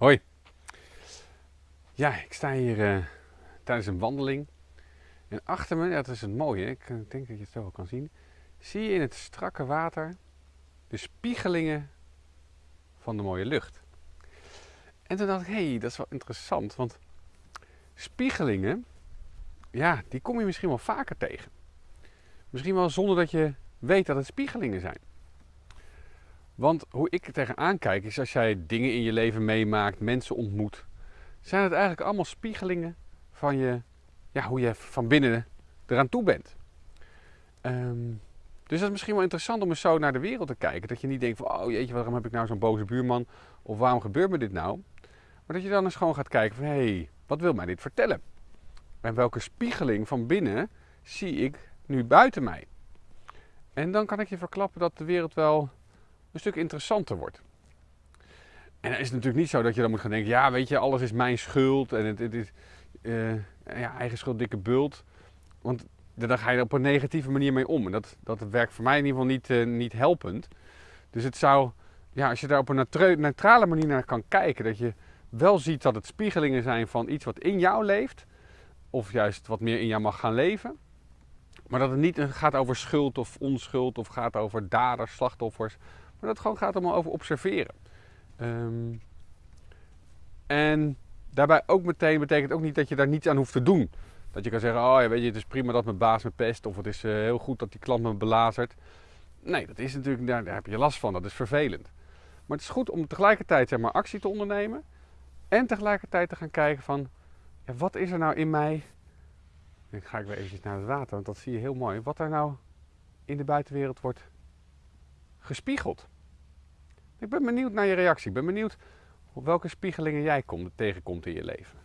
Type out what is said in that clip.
Hoi. Ja, ik sta hier uh, tijdens een wandeling. En achter me, dat is het mooie, ik eh, denk dat je het zo wel kan zien. Zie je in het strakke water de spiegelingen van de mooie lucht. En toen dacht ik, hé, hey, dat is wel interessant. Want spiegelingen, ja, die kom je misschien wel vaker tegen. Misschien wel zonder dat je weet dat het spiegelingen zijn. Want hoe ik er tegenaan kijk is als jij dingen in je leven meemaakt, mensen ontmoet, zijn het eigenlijk allemaal spiegelingen van je, ja, hoe je van binnen eraan toe bent. Ehm, dus dat is misschien wel interessant om eens zo naar de wereld te kijken. Dat je niet denkt van, oh jeetje, waarom heb ik nou zo'n boze buurman? Of waarom gebeurt me dit nou? Maar dat je dan eens gewoon gaat kijken van, hé, hey, wat wil mij dit vertellen? En welke spiegeling van binnen zie ik nu buiten mij? En dan kan ik je verklappen dat de wereld wel een stuk interessanter wordt. En dan is natuurlijk niet zo dat je dan moet gaan denken, ja weet je, alles is mijn schuld en het, het is uh, ja, eigen schuld, dikke bult. Want daar ga je er op een negatieve manier mee om. En dat, dat werkt voor mij in ieder geval niet, uh, niet helpend. Dus het zou, ja, als je daar op een neutrale manier naar kan kijken, dat je wel ziet dat het spiegelingen zijn van iets wat in jou leeft, of juist wat meer in jou mag gaan leven. Maar dat het niet gaat over schuld of onschuld of gaat over daders, slachtoffers. Maar dat gewoon gaat allemaal over observeren. Um, en daarbij ook meteen betekent ook niet dat je daar niets aan hoeft te doen. Dat je kan zeggen, oh ja, weet je, het is prima dat mijn baas me pest. Of het is uh, heel goed dat die klant me belazert. Nee, dat is natuurlijk, daar, daar heb je last van. Dat is vervelend. Maar het is goed om tegelijkertijd zeg maar, actie te ondernemen. En tegelijkertijd te gaan kijken van, ja, wat is er nou in mij? Dan ga ik weer eventjes naar het water, want dat zie je heel mooi. Wat er nou in de buitenwereld wordt gespiegeld. Ik ben benieuwd naar je reactie. Ik ben benieuwd op welke spiegelingen jij komt, tegenkomt in je leven.